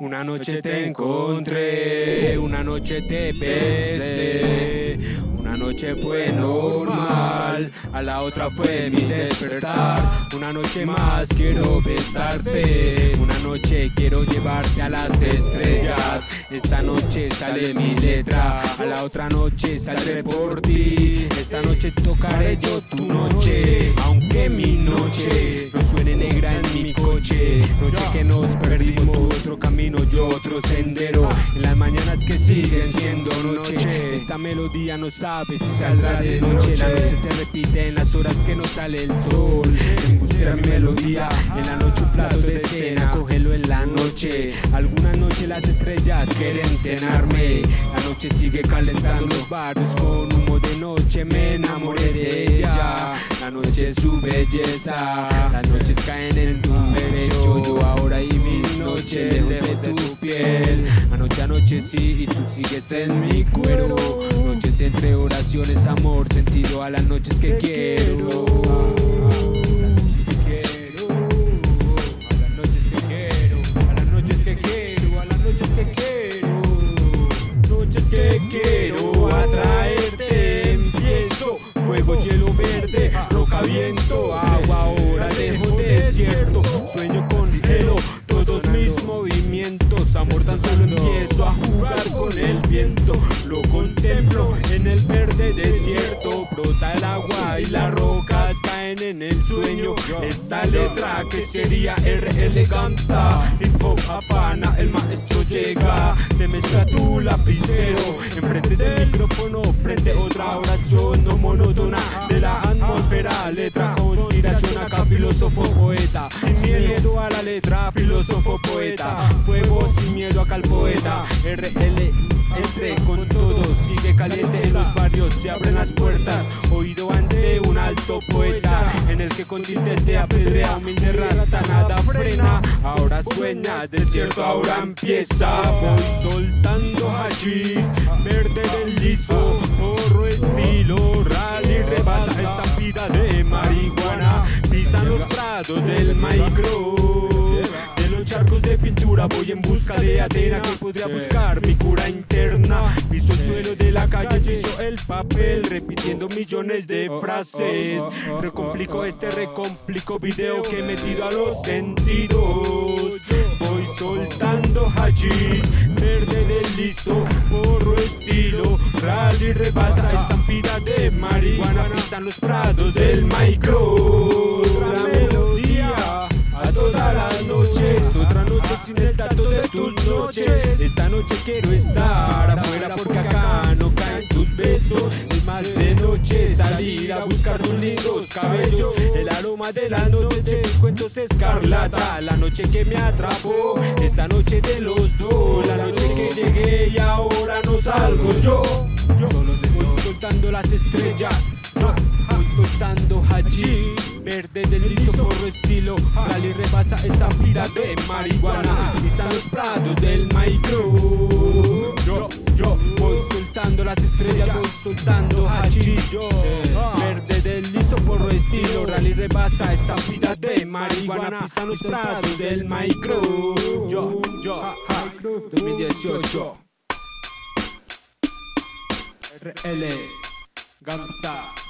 Una noche te encontré, una noche te besé, una noche fue normal, a la otra fue mi despertar. Una noche más quiero besarte, una noche quiero llevarte a las estrellas. Esta noche sale mi letra, a la otra noche saldré por ti. Esta noche tocaré yo tu noche, aunque mi noche no suene negra en mi coche. Noche que nos perdimos, tu otro camino, yo otro sendero. Siguen siendo noche, esta melodía no sabe si saldrá de noche. La noche se repite en las horas que no sale el sol. Embustera mi melodía, en la noche un plato de cena, cógelo en la noche. Alguna noche las estrellas quieren cenarme. La noche sigue calentando los barrios con humo de noche. Me enamoré de ella. La noche es su belleza. Las noches caen en tu Y tú sigues en mi cuero. Noches entre oraciones, amor, sentido a las noches que quiero. A las noches que quiero, a las noches que quiero, a las noches que quiero, noches que quiero atraerte. Empiezo fuego, hielo verde, roca, viento, agua, brota el agua y las rocas caen en el sueño, esta letra que sería R eleganta, hip hop apana, el maestro llega, te mezcla tu lapicero, enfrente del micrófono, frente otra oración no monótona de la atmósfera, letra conspiración acá, filósofo poeta, sin miedo a la letra, filósofo poeta, fuego sin miedo acá al poeta, RL entre con caliente en los barrios, se abren las puertas, oído ante un alto poeta, en el que con te apedrea, humilde rata, nada frena, ahora sueña, desierto ahora empieza, voy soltando hachís, verde del liso, porro estilo, rally rebasa, estampida de marihuana, pisan los prados del micro. De pintura voy en busca de Atena que podría buscar mi cura interna. Piso el suelo de la calle, piso el papel, repitiendo millones de frases. Recomplico este recomplico video que he metido a los sentidos. Voy soltando hachís, verde del liso, porro estilo, rally rebasa, estampida de marihuana, pisan los prados del micro. Lindos cabellos. El aroma de la noche cuentos escarlata. La noche que me atrapó, esta noche de los dos. La noche que llegué y ahora no salgo yo. Yo voy soltando las estrellas. Voy soltando hachís. Verde del liso porro estilo Rally rebasa esta vida de marihuana Pisan los prados del micro Yo, yo voy soltando las estrellas Voy soltando hachís yo Verde del liso porro estilo Rally rebasa esta vida de marihuana Pisan los prados del micro Yo, yo, ja, 2018 RL Ganta